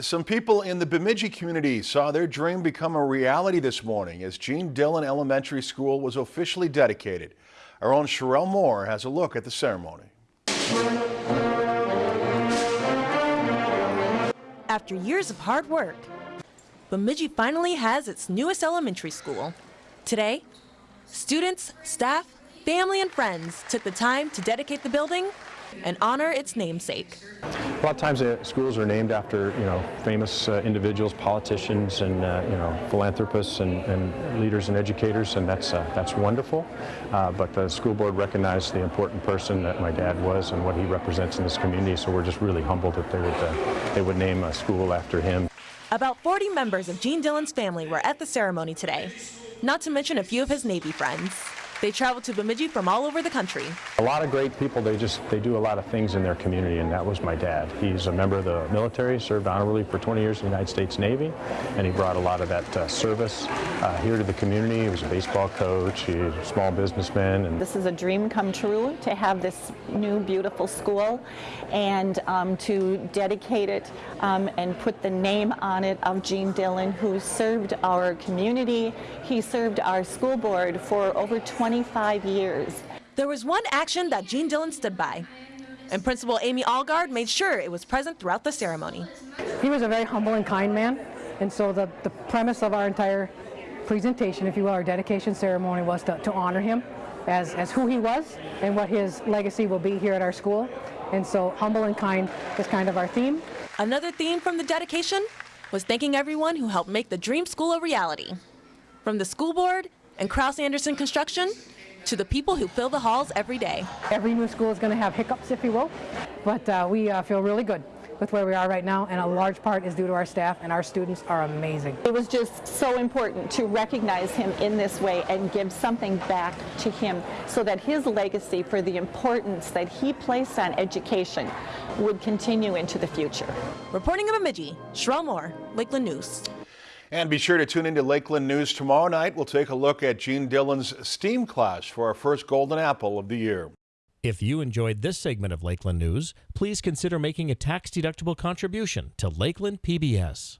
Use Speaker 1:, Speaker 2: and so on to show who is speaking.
Speaker 1: Some people in the Bemidji community saw their dream become a reality this morning as Gene Dillon Elementary School was officially dedicated. Our own Sherelle Moore has a look at the ceremony.
Speaker 2: After years of hard work, Bemidji finally has its newest elementary school. Today, students, staff, family, and friends took the time to dedicate the building and honor its namesake.
Speaker 3: A lot of times uh, schools are named after, you know, famous uh, individuals, politicians, and uh, you know, philanthropists and, and, leaders and educators, and that's uh, that's wonderful. Uh, but the school board recognized the important person that my dad was and what he represents in this community. So we're just really humbled that they would uh, they would name a school after him.
Speaker 2: About 40 members of Gene Dillon's family were at the ceremony today, not to mention a few of his Navy friends. They travel to Bemidji from all over the country.
Speaker 3: A lot of great people, they just, they do a lot of things in their community, and that was my dad. He's a member of the military, served honorably for 20 years in the United States Navy, and he brought a lot of that uh, service uh, here to the community. He was a baseball coach, he was a small businessman.
Speaker 4: And this is a dream come true to have this new beautiful school and um, to dedicate it um, and put the name on it of Gene Dillon, who served our community. He served our school board for over 20 25 years.
Speaker 2: There was one action that Gene Dillon stood by, and Principal Amy Allgard made sure it was present throughout the ceremony.
Speaker 5: He was a very humble and kind man, and so the, the premise of our entire presentation, if you will, our dedication ceremony was to, to honor him as, as who he was and what his legacy will be here at our school. And so humble and kind is kind of our theme.
Speaker 2: Another theme from the dedication was thanking everyone who helped make the Dream School a reality. From the school board and Kraus Anderson Construction to the people who fill the halls every day.
Speaker 5: Every new school is going to have hiccups, if you will, but uh, we uh, feel really good with where we are right now, and a large part is due to our staff, and our students are amazing.
Speaker 4: It was just so important to recognize him in this way and give something back to him so that his legacy for the importance that he placed on education would continue into the future.
Speaker 2: Reporting in Bemidji, Sherelle Moore, Lakeland News.
Speaker 1: And be sure to tune into Lakeland News tomorrow night. We'll take a look at Gene Dillon's STEAM class for our first Golden Apple of the year.
Speaker 6: If you enjoyed this segment of Lakeland News, please consider making a tax-deductible contribution to Lakeland PBS.